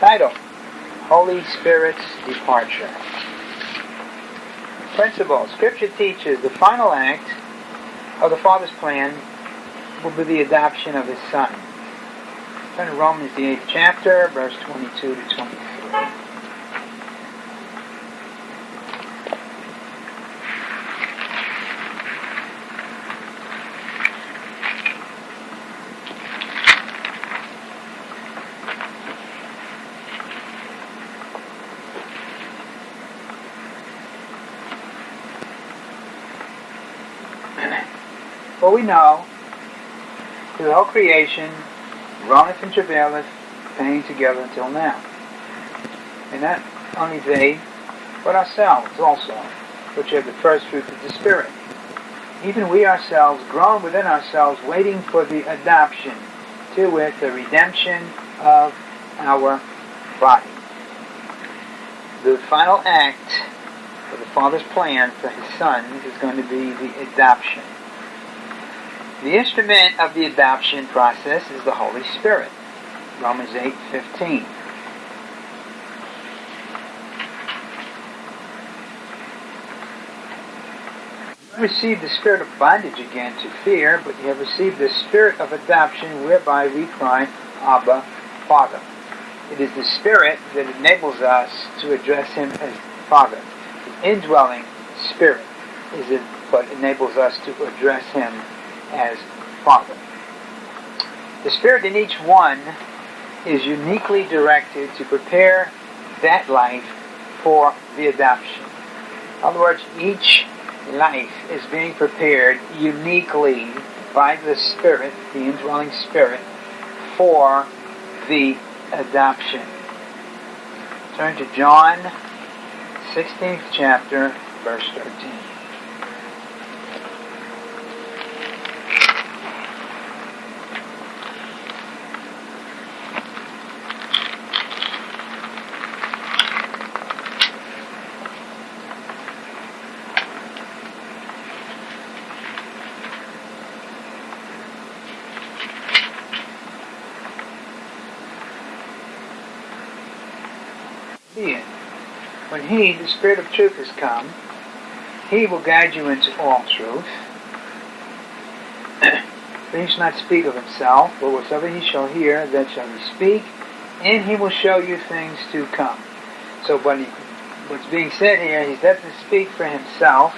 Title Holy Spirit's Departure. Principle Scripture teaches the final act of the Father's plan will be the adoption of His Son. Turn to Romans, the 8th chapter, verse 22 to 23. For we know that the whole creation groaneth and travaileth, pain together until now. And not only they, but ourselves also, which have the first fruits of the Spirit. Even we ourselves groan within ourselves, waiting for the adoption, to wit, the redemption of our body. The final act of the Father's plan for His Son is going to be the adoption. The instrument of the adoption process is the Holy Spirit. Romans 8:15. You received the spirit of bondage again to fear, but you have received the spirit of adoption whereby we cry, Abba, Father. It is the spirit that enables us to address him as Father. The indwelling spirit is it what enables us to address him as Father. The Spirit in each one is uniquely directed to prepare that life for the adoption. In other words, each life is being prepared uniquely by the Spirit, the indwelling Spirit, for the adoption. Turn to John 16th chapter, verse 13. He, the Spirit of truth, has come, He will guide you into all truth. He shall not speak of himself, but whatsoever he shall hear, that shall he speak, and he will show you things to come. So he, what's being said here, he doesn't speak for himself.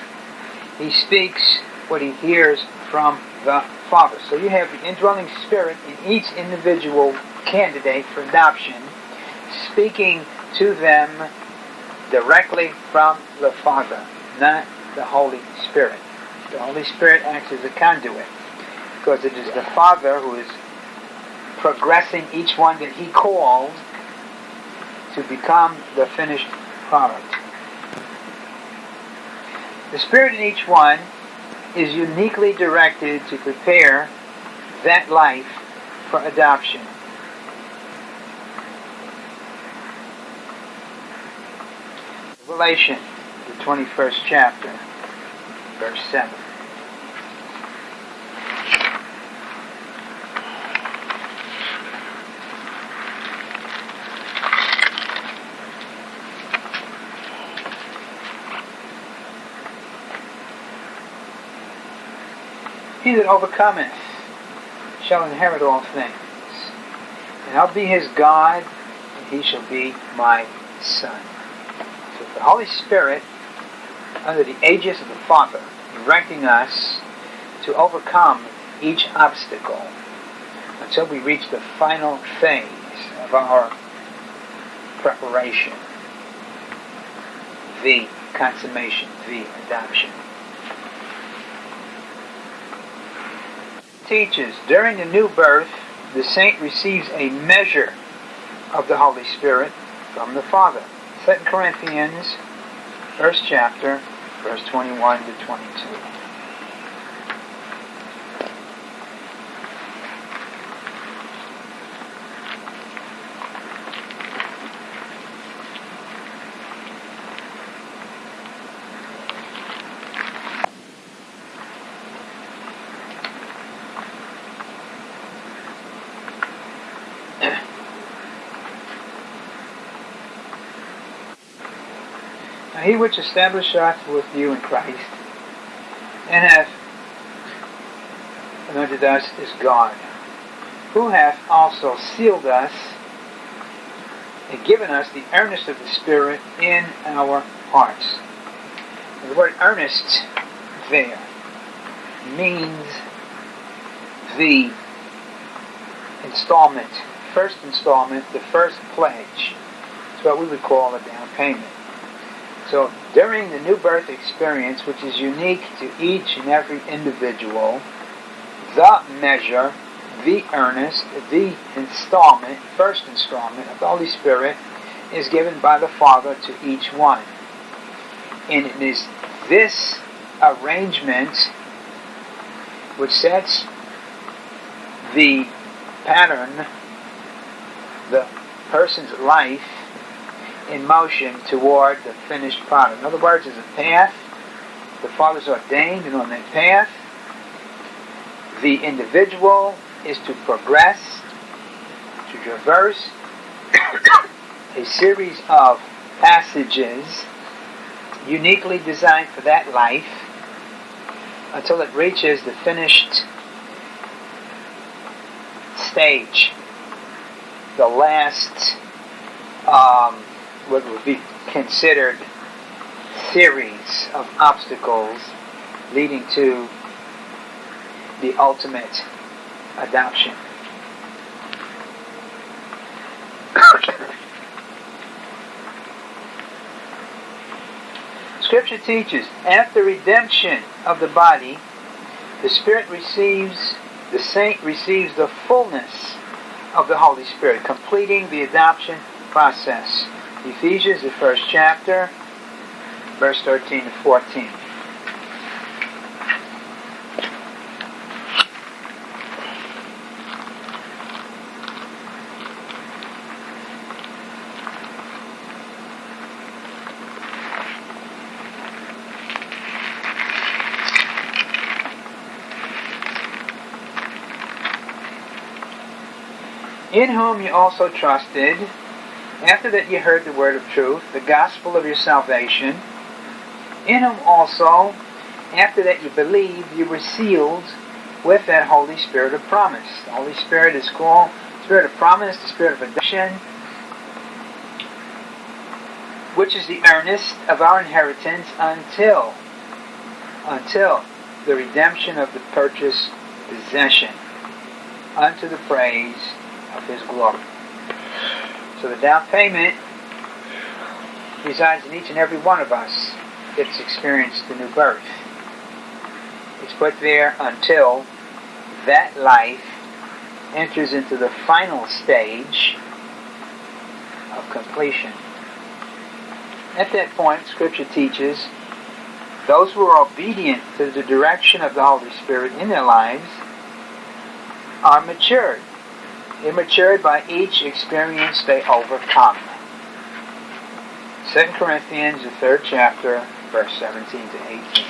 He speaks what he hears from the Father. So you have the indwelling spirit in each individual candidate for adoption, speaking to them directly from the Father, not the Holy Spirit. The Holy Spirit acts as a conduit because it is the Father who is progressing each one that He called to become the finished product. The Spirit in each one is uniquely directed to prepare that life for adoption. Revelation, the 21st chapter, verse 7. He that overcometh shall inherit all things, and I'll be his God, and he shall be my son the Holy Spirit, under the aegis of the Father, directing us to overcome each obstacle until we reach the final phase of our preparation, the consummation, the adoption. Teaches during the new birth, the saint receives a measure of the Holy Spirit from the Father. 2 Corinthians, first chapter, verse 21 to 22. He which established us with you in Christ, and hath anointed us is God, who hath also sealed us and given us the earnest of the Spirit in our hearts. The word earnest there means the installment, first installment, the first pledge. It's what we would call a down payment. So during the new birth experience, which is unique to each and every individual, the measure, the earnest, the installment, first installment of the Holy Spirit is given by the Father to each one. And it is this arrangement which sets the pattern, the person's life in motion toward the finished product. In other words, there's a path. The Father's ordained, and on that path, the individual is to progress, to traverse a series of passages uniquely designed for that life until it reaches the finished stage, the last, um, what would be considered series of obstacles leading to the ultimate adoption. Scripture teaches after redemption of the body, the Spirit receives the saint receives the fullness of the Holy Spirit, completing the adoption process. Ephesians, the first chapter, verse 13 to 14. in whom you also trusted, after that you heard the word of truth, the gospel of your salvation, in whom also, after that you believed, you were sealed with that Holy Spirit of promise. The Holy Spirit is called Spirit of promise, the Spirit of adoption, which is the earnest of our inheritance until until the redemption of the purchased possession unto the praise of His glory. So the down payment resides in each and every one of us that's experienced the new birth. It's put there until that life enters into the final stage of completion. At that point, Scripture teaches those who are obedient to the direction of the Holy Spirit in their lives are matured Immature by each experience they overcome. 2 Corinthians, the third chapter, verse 17 to 18.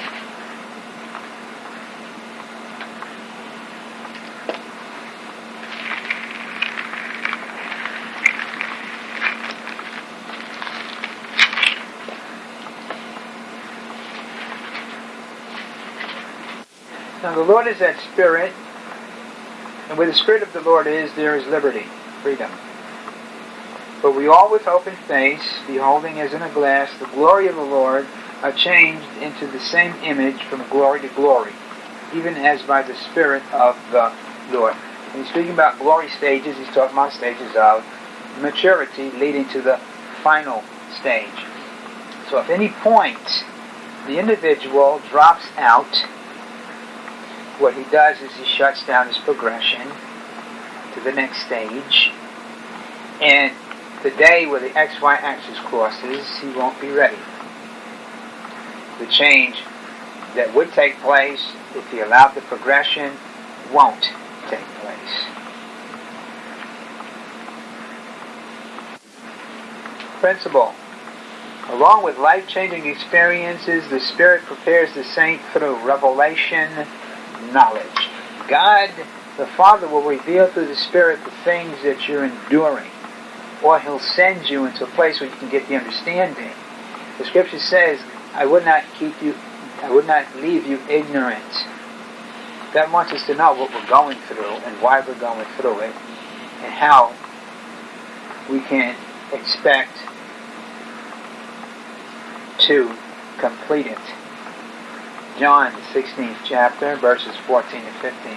Now the Lord is that Spirit, and where the Spirit of the Lord is, there is liberty, freedom. But we all with open face, beholding as in a glass the glory of the Lord, are changed into the same image from glory to glory, even as by the Spirit of the Lord. When he's speaking about glory stages, he's talking about stages of maturity leading to the final stage. So if any point the individual drops out what he does is he shuts down his progression to the next stage. And the day where the XY axis crosses, he won't be ready. The change that would take place if he allowed the progression won't take place. Principle. Along with life-changing experiences, the Spirit prepares the saint through revelation, knowledge. God, the Father, will reveal through the Spirit the things that you're enduring. Or He'll send you into a place where you can get the understanding The scripture says, I would not keep you, I would not leave you ignorant. That wants us to know what we're going through and why we're going through it and how we can expect to complete it. John, the 16th chapter, verses 14 to 15.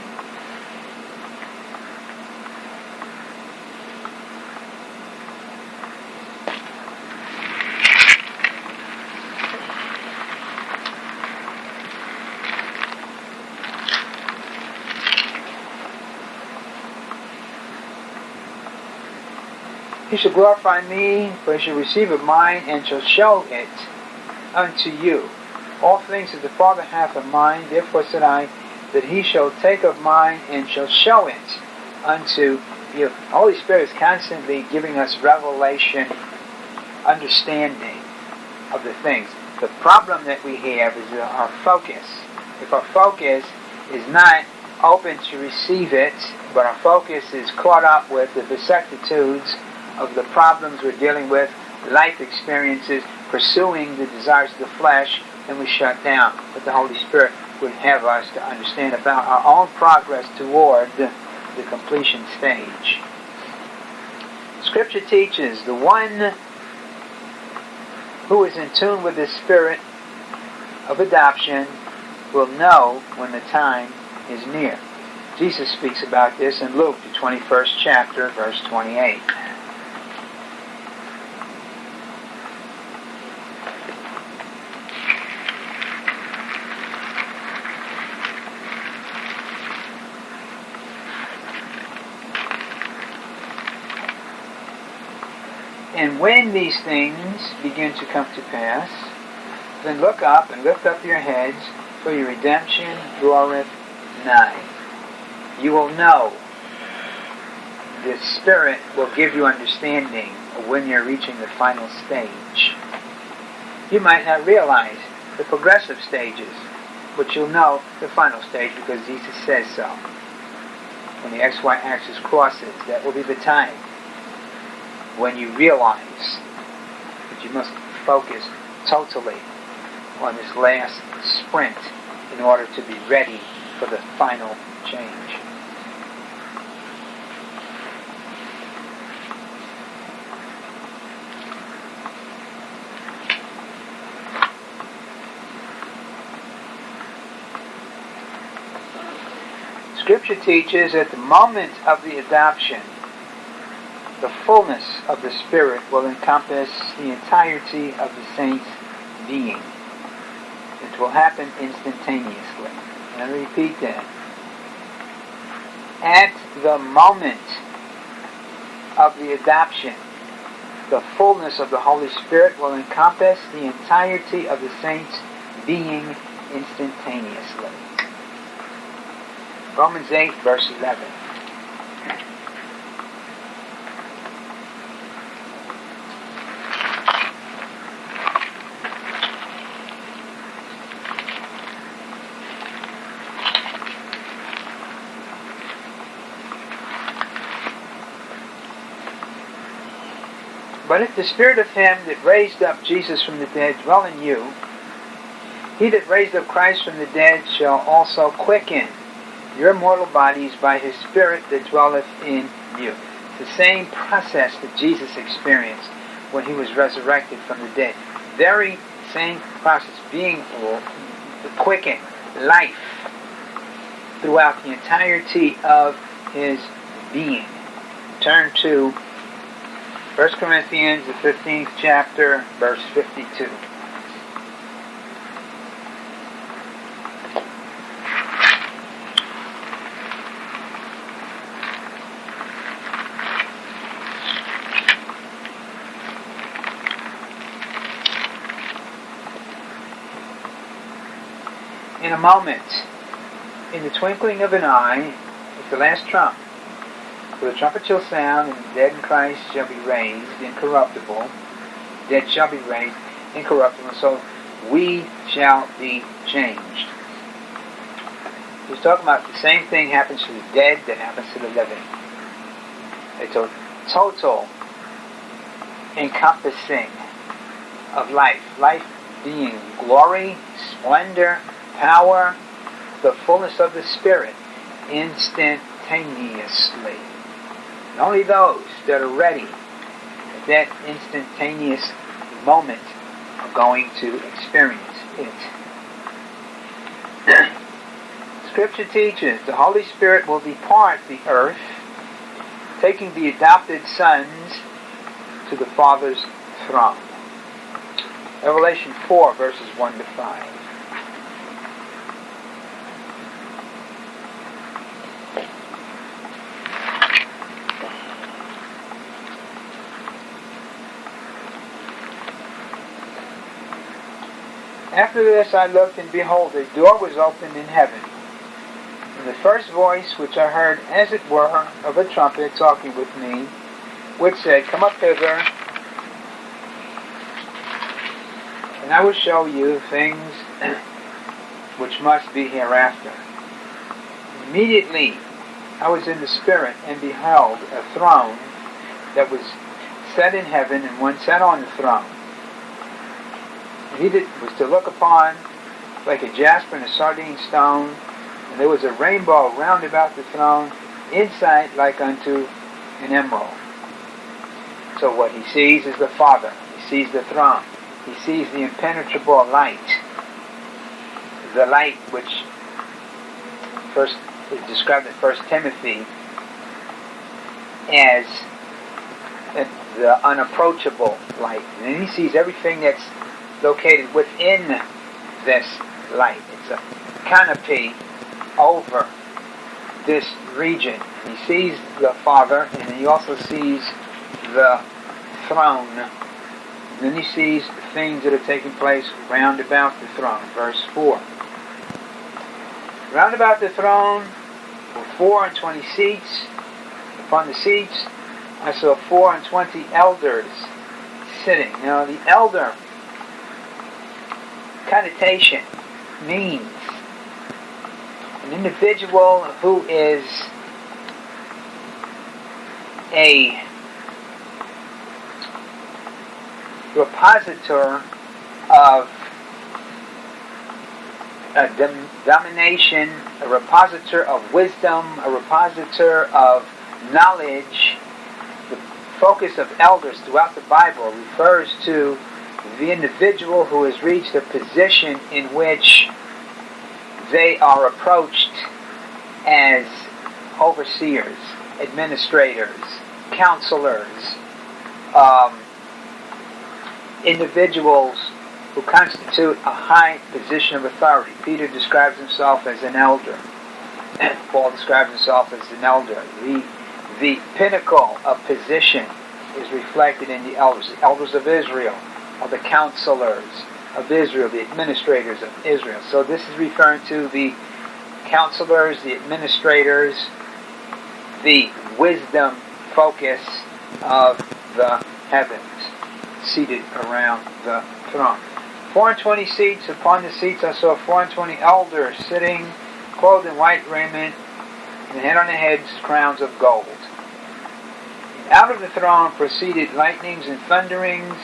He shall glorify me, for he shall receive of mine, and shall show it unto you. All things that the Father hath of mine, therefore said I, that he shall take of mine, and shall show it unto you. The Holy Spirit is constantly giving us revelation, understanding of the things. The problem that we have is our focus. If our focus is not open to receive it, but our focus is caught up with the vicissitudes of the problems we're dealing with, life experiences, pursuing the desires of the flesh, then we shut down. But the Holy Spirit would have us to understand about our own progress toward the, the completion stage. Scripture teaches the one who is in tune with the spirit of adoption will know when the time is near. Jesus speaks about this in Luke, the 21st chapter, verse 28. And when these things begin to come to pass, then look up and lift up your heads, for your redemption draweth nigh. You will know. The Spirit will give you understanding when you're reaching the final stage. You might not realize the progressive stages, but you'll know the final stage because Jesus says so. When the XY axis crosses, that will be the time when you realize that you must focus totally on this last sprint in order to be ready for the final change. Scripture teaches at the moment of the adoption, the fullness of the Spirit will encompass the entirety of the saint's being. It will happen instantaneously. And I repeat that. At the moment of the adoption, the fullness of the Holy Spirit will encompass the entirety of the saint's being instantaneously. Romans 8, verse 11. But if the Spirit of Him that raised up Jesus from the dead dwell in you, he that raised up Christ from the dead shall also quicken your mortal bodies by his Spirit that dwelleth in you. The same process that Jesus experienced when he was resurrected from the dead. Very same process, being quickened, life throughout the entirety of his being. Turn to 1 Corinthians, the 15th chapter, verse 52. In a moment, in the twinkling of an eye, at the last trump, for the trumpet shall sound, and the dead in Christ shall be raised incorruptible. Dead shall be raised incorruptible. So we shall be changed. He's talking about the same thing happens to the dead that happens to the living. It's a total encompassing of life. Life being glory, splendor, power, the fullness of the Spirit instantaneously. Only those that are ready at that instantaneous moment are going to experience it. Scripture teaches the Holy Spirit will depart the earth, taking the adopted sons to the Father's throne. Revelation 4, verses 1 to 5. After this I looked, and behold, a door was opened in heaven. And the first voice which I heard, as it were, of a trumpet talking with me, which said, Come up hither, and I will show you things which must be hereafter. Immediately I was in the Spirit, and beheld a throne that was set in heaven, and one sat on the throne. He did, was to look upon like a jasper and a sardine stone, and there was a rainbow round about the throne, inside like unto an emerald. So what he sees is the Father. He sees the throne. He sees the impenetrable light. The light which first is described in First Timothy as the unapproachable light. And he sees everything that's located within this light. It's a canopy over this region. He sees the Father, and he also sees the throne. Then he sees things that are taking place round about the throne. Verse 4. Round about the throne were four and twenty seats. Upon the seats I saw four and twenty elders sitting. Now the elder connotation means an individual who is a repositor of a dom- domination, a repositor of wisdom, a repositor of knowledge. The focus of elders throughout the Bible refers to the individual who has reached a position in which they are approached as overseers, administrators, counselors, um, individuals who constitute a high position of authority. Peter describes himself as an elder. Paul describes himself as an elder. The, the pinnacle of position is reflected in the elders. The elders of Israel are the counselors of Israel, the administrators of Israel. So this is referring to the counselors, the administrators, the wisdom focus of the heavens seated around the throne. Four and twenty seats. Upon the seats I saw four and twenty elders sitting, clothed in white raiment, and had on their heads crowns of gold. Out of the throne proceeded lightnings and thunderings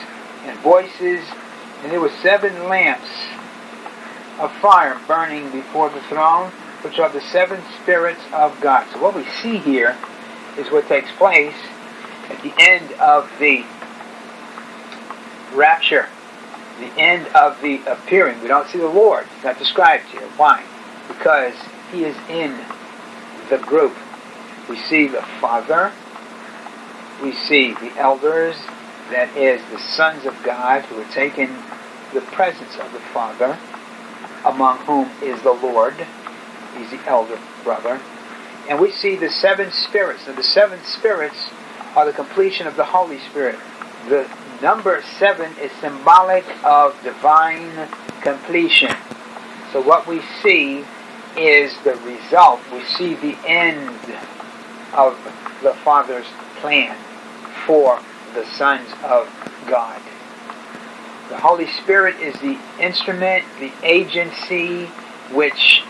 and voices, and there were seven lamps of fire burning before the throne, which are the seven spirits of God. So what we see here is what takes place at the end of the rapture, the end of the appearing. We don't see the Lord. It's not described here. Why? Because he is in the group. We see the Father, we see the elders, that is, the sons of God who are taken the presence of the Father, among whom is the Lord. He's the elder brother. And we see the seven spirits. Now, the seven spirits are the completion of the Holy Spirit. The number seven is symbolic of divine completion. So what we see is the result. We see the end of the Father's plan for the sons of God. The Holy Spirit is the instrument, the agency which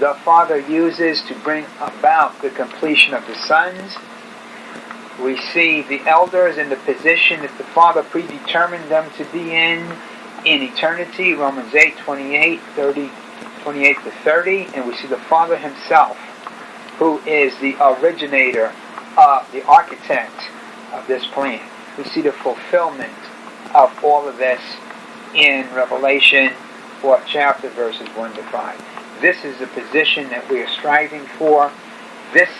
the Father uses to bring about the completion of the sons. We see the elders in the position that the Father predetermined them to be in in eternity, Romans 8, 28, 30, 28 to 30, and we see the Father himself, who is the originator, uh, the architect of this plan. We see the fulfillment of all of this in Revelation 4th chapter, verses 1 to 5. This is the position that we are striving for. This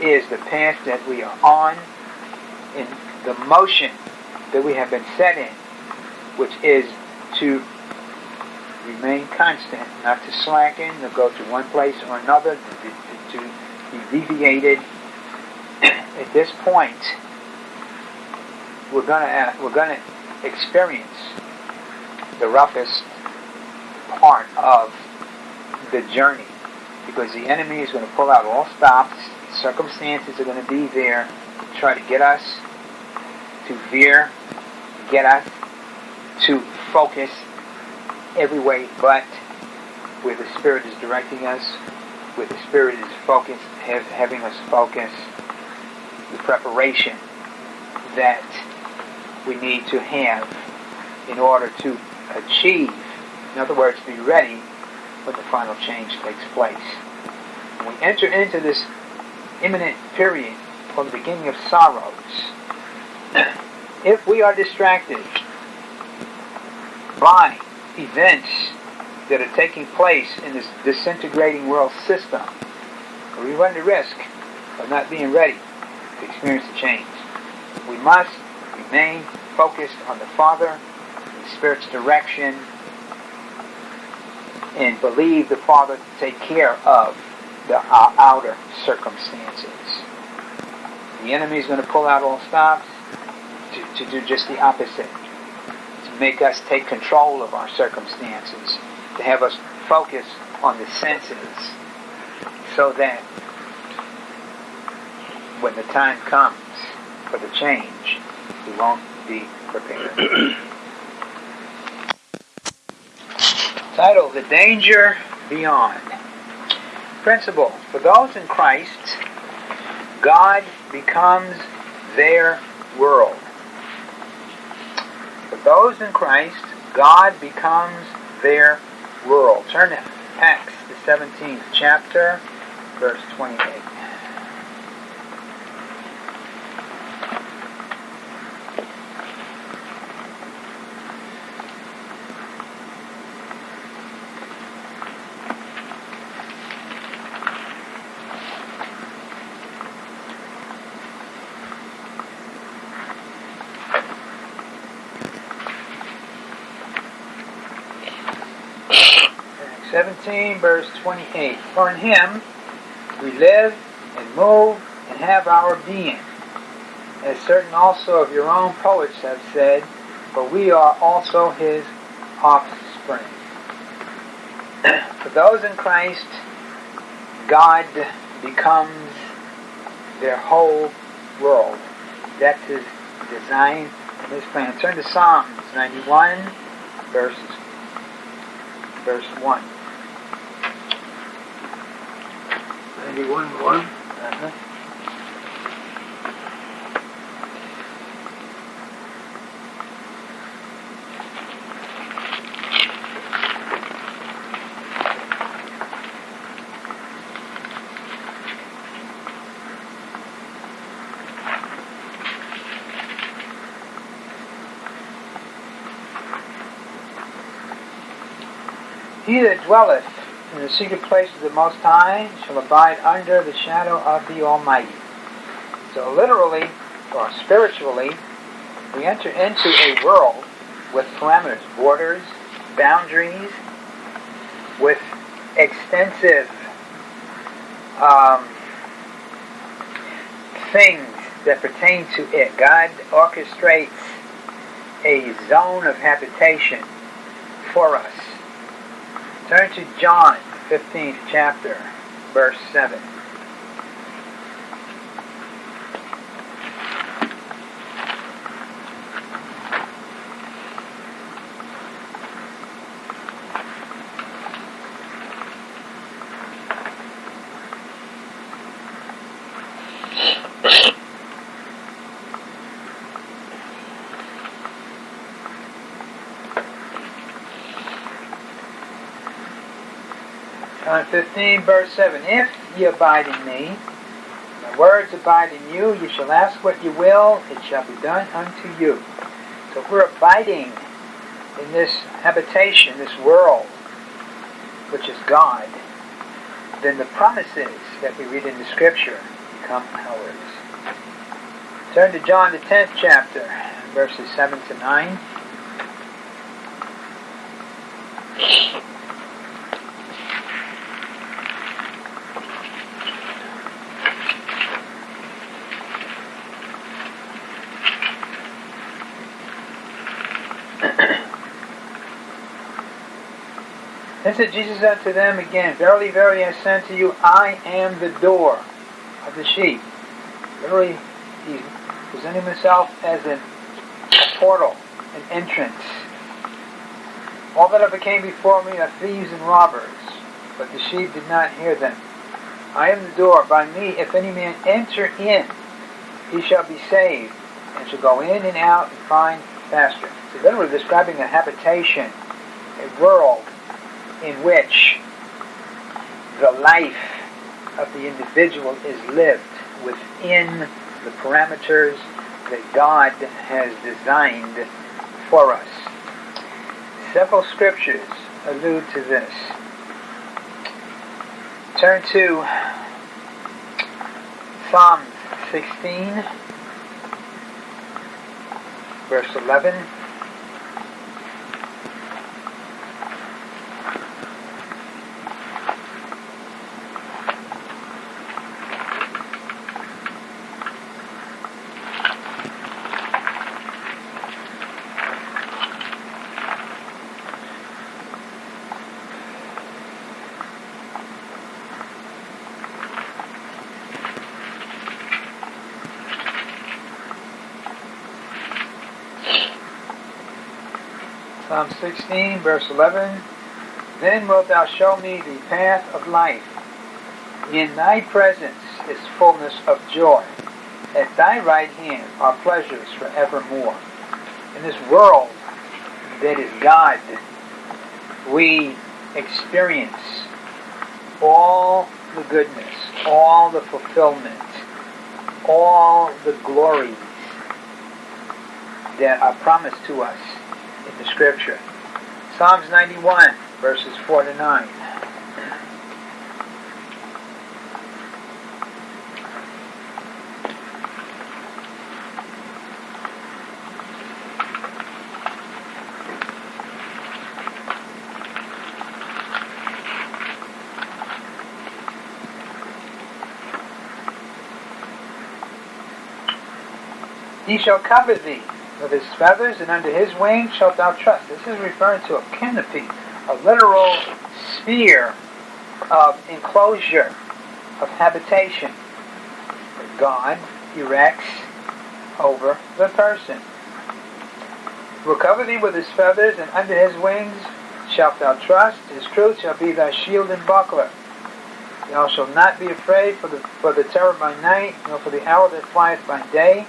is the path that we are on in the motion that we have been set in, which is to remain constant, not to slacken, to go to one place or another, to, to, to be deviated. At this point, we're gonna we're gonna experience the roughest part of the journey because the enemy is going to pull out all stops. Circumstances are going to be there to try to get us to veer, get us to focus every way but where the Spirit is directing us, where the Spirit is focused, having us focus the preparation that we need to have in order to achieve, in other words, be ready when the final change takes place. When we enter into this imminent period or the beginning of sorrows, if we are distracted by events that are taking place in this disintegrating world system, we run the risk of not being ready to experience the change. We must remain focused on the Father, the Spirit's direction, and believe the Father to take care of the uh, outer circumstances. The enemy is going to pull out all stops to, to do just the opposite to make us take control of our circumstances, to have us focus on the senses, so that when the time comes for the change, we won't be prepared. Title The Danger Beyond. Principle For those in Christ, God becomes their world. For those in Christ, God becomes their world. Turn to Acts, the 17th chapter, verse 28. 17, verse 28. For in him we live and move and have our being. As certain also of your own poets have said, for we are also his offspring. for those in Christ, God becomes their whole world. That's his design and his plan. Turn to Psalms 91, verses, verse 1. 91 1. Uh-huh. He that dwelleth in the secret place of the Most High shall abide under the shadow of the Almighty. So literally, or spiritually, we enter into a world with parameters, borders, boundaries, with extensive um, things that pertain to it. God orchestrates a zone of habitation for us Turn to John, 15th chapter, verse 7. John 15, verse 7. If ye abide in me, my words abide in you, ye shall ask what ye will, it shall be done unto you. So if we're abiding in this habitation, this world, which is God, then the promises that we read in the Scripture become ours. Turn to John the 10th chapter, verses 7 to 9. Said Jesus unto them again, Verily, verily, I say unto you, I am the door of the sheep. Verily, he's presenting himself as a portal, an entrance. All that ever came before me are thieves and robbers, but the sheep did not hear them. I am the door. By me, if any man enter in, he shall be saved, and shall go in and out and find pasture. So then we're describing a habitation, a world in which the life of the individual is lived within the parameters that God has designed for us. Several scriptures allude to this. Turn to Psalm 16, verse 11. Psalm 16, verse 11. Then wilt thou show me the path of life. In thy presence is fullness of joy. At thy right hand are pleasures forevermore. In this world that is God, we experience all the goodness, all the fulfillment, all the glories that are promised to us in the scripture. Psalms 91, verses 4 to 9. He shall cover thee with his feathers, and under his wings shalt thou trust. This is referring to a canopy, a literal sphere of enclosure, of habitation God erects over the person. Will cover thee with his feathers, and under his wings shalt thou trust. His truth shall be thy shield and buckler. Thou shalt not be afraid for the, for the terror by night, nor for the hour that flieth by day,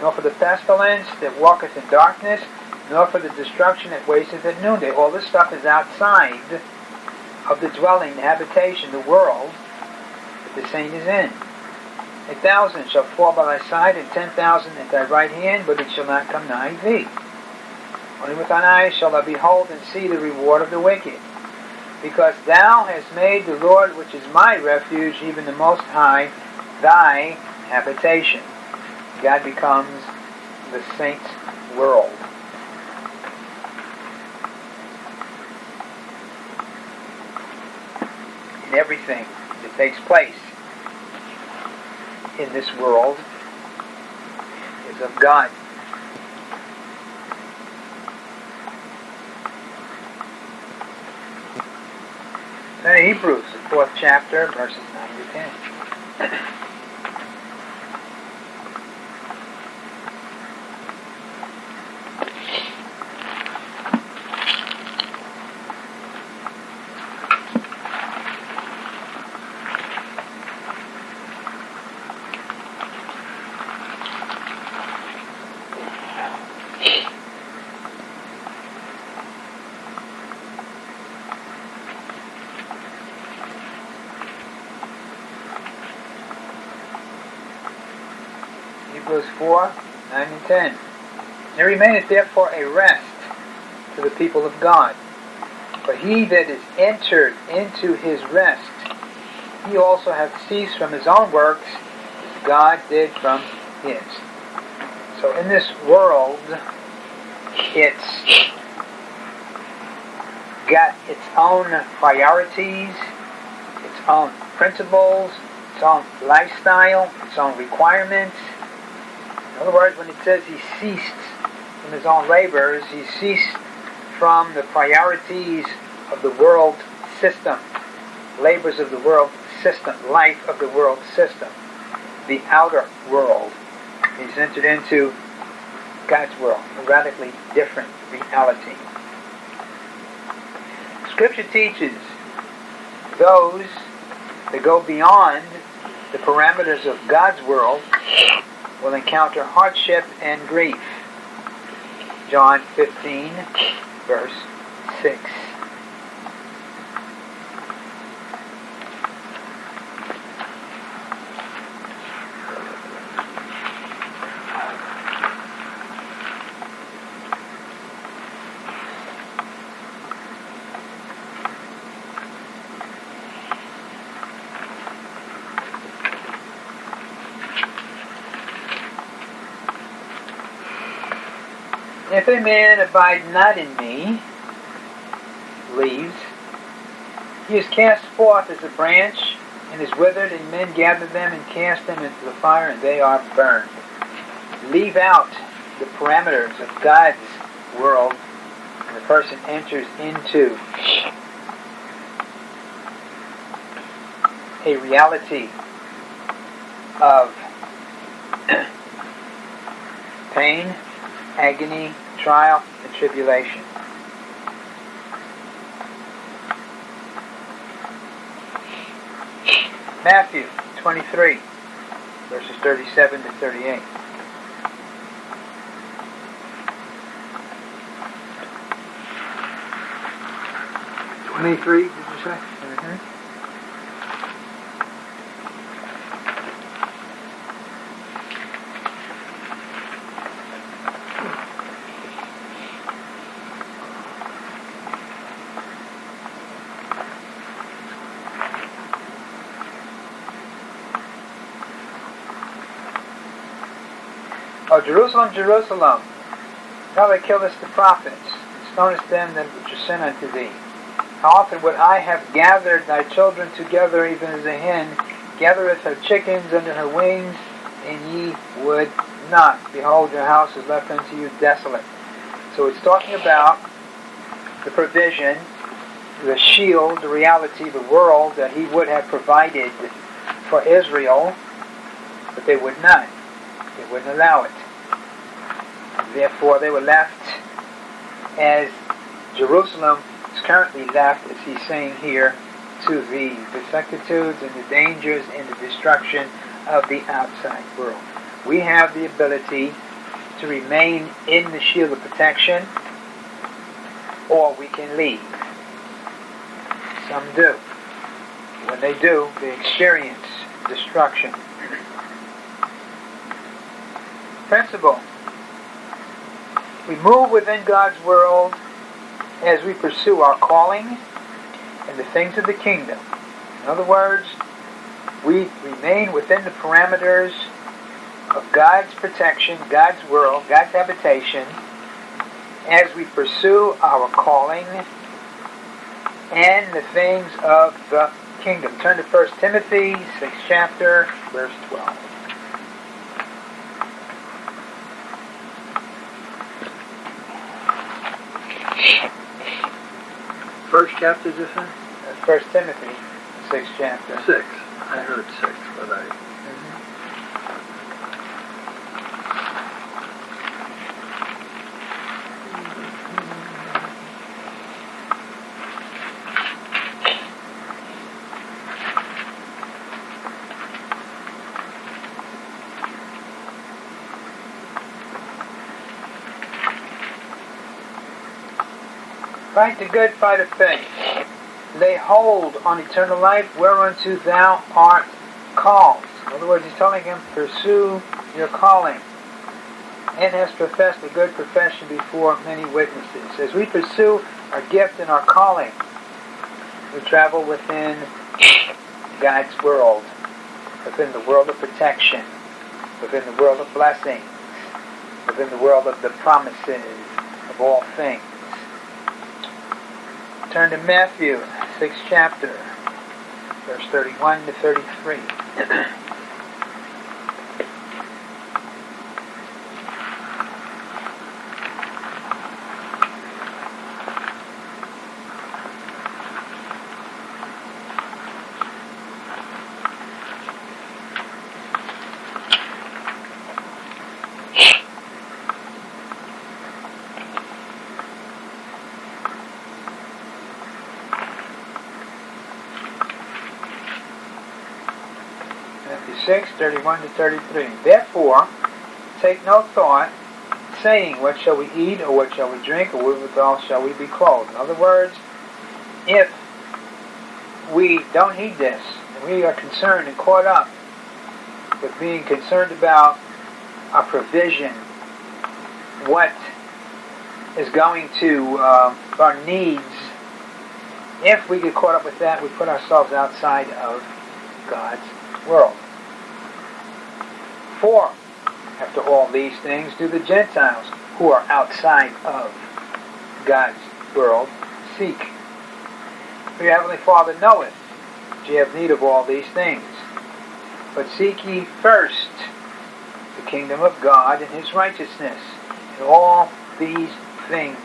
nor for the pestilence that walketh in darkness, nor for the destruction that wasteth at noonday. All this stuff is outside of the dwelling, the habitation, the world that the saint is in. A thousand shall fall by thy side, and ten thousand at thy right hand, but it shall not come nigh thee. Only with thine eyes shall thou behold and see the reward of the wicked. Because thou hast made the Lord, which is my refuge, even the Most High, thy habitation. God becomes the saint's world. And everything that takes place in this world is of God. Then Hebrews, the fourth chapter, verses 9 to 10. remaineth therefore a rest to the people of God. But he that is entered into his rest, he also hath ceased from his own works, as God did from his. So in this world, it's got its own priorities, its own principles, its own lifestyle, its own requirements. In other words, when it says he ceased from his own labors, he ceased from the priorities of the world system, labors of the world system, life of the world system, the outer world. He's entered into God's world, a radically different reality. Scripture teaches those that go beyond the parameters of God's world will encounter hardship and grief. John 15, verse 6. If man abide not in me, leaves, he is cast forth as a branch and is withered, and men gather them and cast them into the fire, and they are burned. Leave out the parameters of God's world, and the person enters into a reality of pain, agony, trial, and tribulation. Matthew 23, verses 37 to 38. Twenty-three, did you say? Oh, Jerusalem, Jerusalem, how they killest the prophets, and stonest them that are sent unto thee. How often would I have gathered thy children together, even as a hen gathereth her chickens under her wings, and ye would not. Behold, your house is left unto you desolate. So it's talking about the provision, the shield, the reality, the world that he would have provided for Israel, but they would not. They wouldn't allow it. Therefore, they were left as Jerusalem is currently left, as he's saying here, to the vicissitudes and the dangers and the destruction of the outside world. We have the ability to remain in the shield of protection, or we can leave. Some do. When they do, they experience destruction. Principle. We move within God's world as we pursue our calling and the things of the kingdom. In other words, we remain within the parameters of God's protection, God's world, God's habitation, as we pursue our calling and the things of the kingdom. Turn to 1 Timothy, 6 chapter, verse 12. First chapter, this one? That's 1 Timothy, 6th chapter. Six. I heard six, but I, Fight the good fight of faith. Lay hold on eternal life whereunto thou art called. In other words, he's telling him, pursue your calling. and has professed a good profession before many witnesses. As we pursue our gift and our calling, we travel within God's world, within the world of protection, within the world of blessings, within the world of the promises of all things. Turn to Matthew, 6th chapter, verse 31 to 33. 6, 31 to 33. Therefore, take no thought, saying, What shall we eat, or what shall we drink, or wherewithal shall we be clothed? In other words, if we don't heed this, and we are concerned and caught up with being concerned about our provision, what is going to uh, our needs, if we get caught up with that, we put ourselves outside of God's world. For after all these things do the Gentiles who are outside of God's world seek. For your heavenly Father knoweth that ye have need of all these things. But seek ye first the kingdom of God and his righteousness, and all these things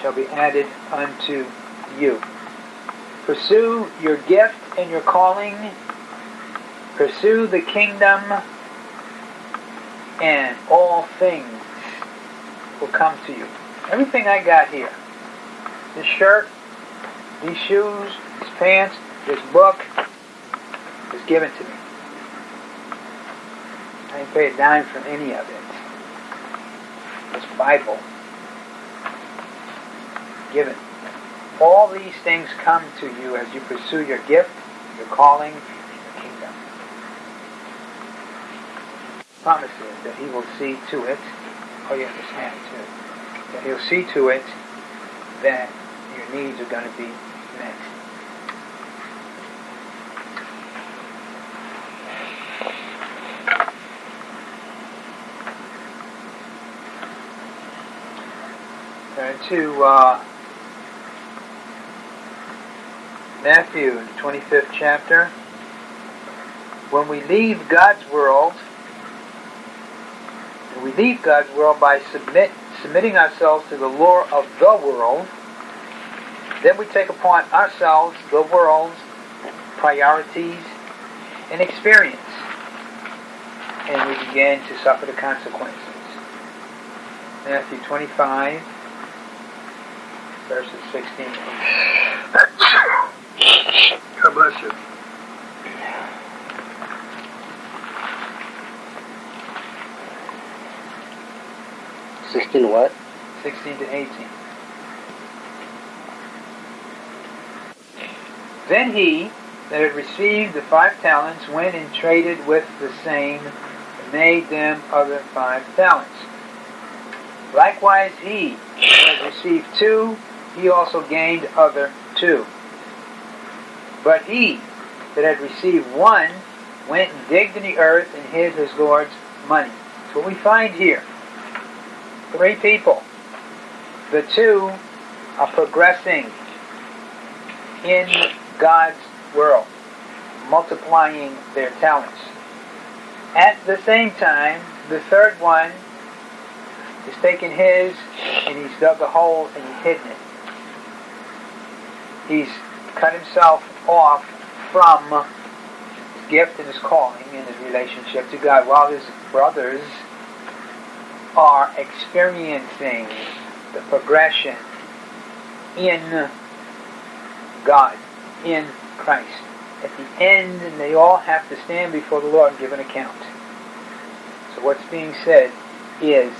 shall be added unto you. Pursue your gift and your calling. Pursue the kingdom and all things will come to you. Everything I got here, this shirt, these shoes, these pants, this book, is given to me. I didn't pay a dime for any of it. This Bible, given. All these things come to you as you pursue your gift, your calling, promises that he will see to it, oh you understand too, that he'll see to it that your needs are going to be met. Turn to uh, Matthew, the 25th chapter. When we leave God's world, we leave God's world by submit, submitting ourselves to the law of the world. Then we take upon ourselves the world's priorities and experience. And we begin to suffer the consequences. Matthew 25, verses 16 God bless you. 16 what? 16 to 18. Then he that had received the five talents went and traded with the same and made them other five talents. Likewise he that had received two, he also gained other two. But he that had received one went and digged in the earth and hid his Lord's money. That's what we find here. Three people. The two are progressing in God's world, multiplying their talents. At the same time, the third one is taking his and he's dug a hole and he's hidden it. He's cut himself off from his gift and his calling and his relationship to God while his brothers are experiencing the progression in God, in Christ. At the end, they all have to stand before the Lord and give an account. So what's being said is,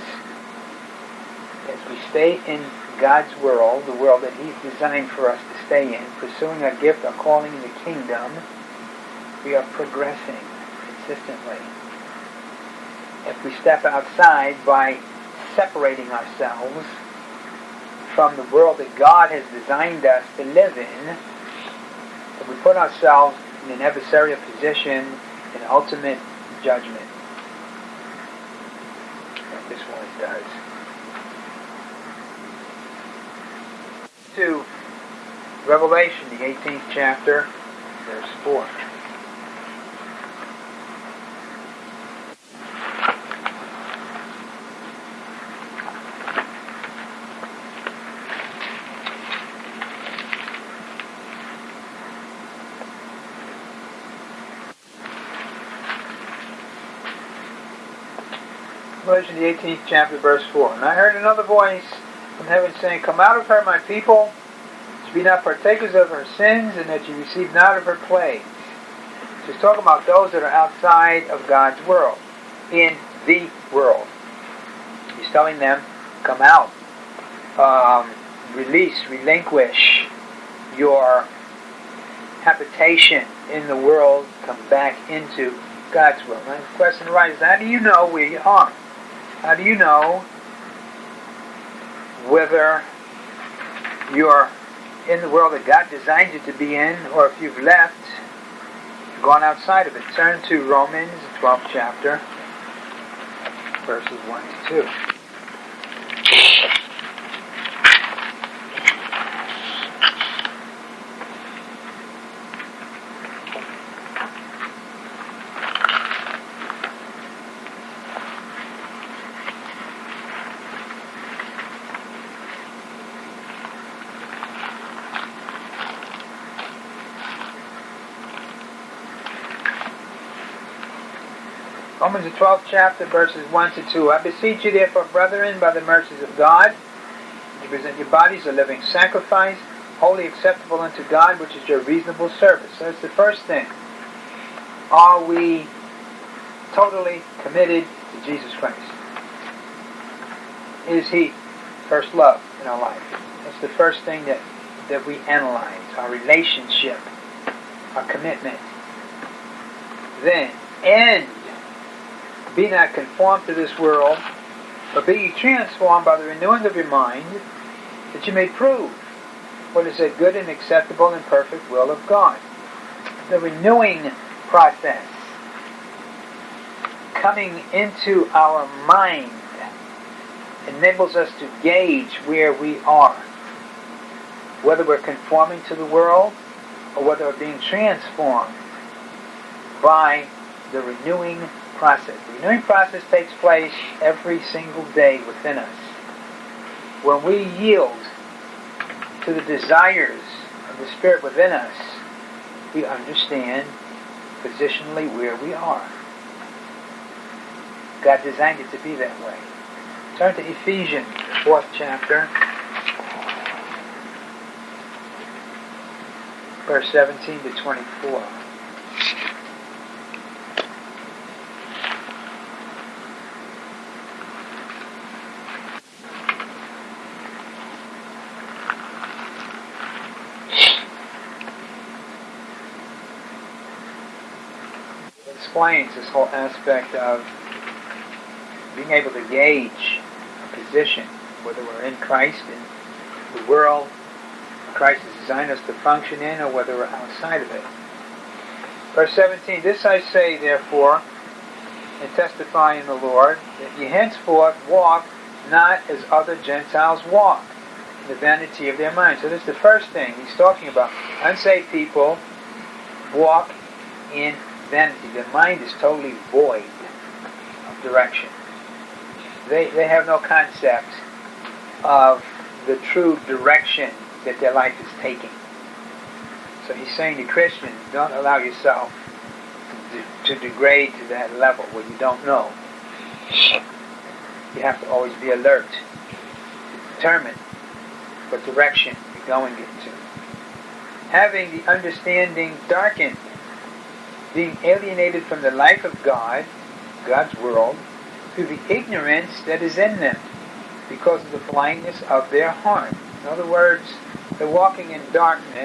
as we stay in God's world, the world that He's designed for us to stay in, pursuing our gift, our calling in the kingdom, we are progressing consistently if we step outside by separating ourselves from the world that God has designed us to live in, that we put ourselves in an adversarial position in ultimate judgment. Like this one does. To Revelation, the 18th chapter, verse 4. Revelation, the 18th chapter, verse 4. And I heard another voice from heaven saying, Come out of her, my people, to be not partakers of her sins, and that you receive not of her plagues. So he's talking about those that are outside of God's world, in the world. He's telling them, Come out. Um, release, relinquish your habitation in the world, come back into God's will. And the question arises, how do you know where you are? How do you know whether you're in the world that God designed you to be in, or if you've left, gone outside of it? Turn to Romans, 12th chapter, verses 1 to 2. Romans the 12th chapter, verses 1 to 2. I beseech you therefore, brethren, by the mercies of God, to present your bodies a living sacrifice, wholly acceptable unto God, which is your reasonable service. So that's the first thing. Are we totally committed to Jesus Christ? Is He first love in our life? That's the first thing that, that we analyze, our relationship, our commitment. Then, end be not conformed to this world, but be ye transformed by the renewing of your mind, that you may prove what is a good and acceptable and perfect will of God. The renewing process coming into our mind enables us to gauge where we are. Whether we're conforming to the world or whether we're being transformed by the renewing process. The renewing process takes place every single day within us. When we yield to the desires of the Spirit within us, we understand positionally where we are. God designed it to be that way. Turn to Ephesians, the fourth chapter, verse 17 to 24. Explains this whole aspect of being able to gauge a position, whether we're in Christ, in the world Christ has designed us to function in, or whether we're outside of it. Verse 17, This I say, therefore, and testify in the Lord, that ye henceforth walk not as other Gentiles walk, in the vanity of their minds. So this is the first thing he's talking about. Unsaved people walk in vanity. Their mind is totally void of direction. They, they have no concept of the true direction that their life is taking. So he's saying to Christians, don't allow yourself to, to degrade to that level where you don't know. You have to always be alert, determined what direction you're going into. Having the understanding darkened being alienated from the life of God, God's world, through the ignorance that is in them because of the blindness of their heart. In other words, they're walking in darkness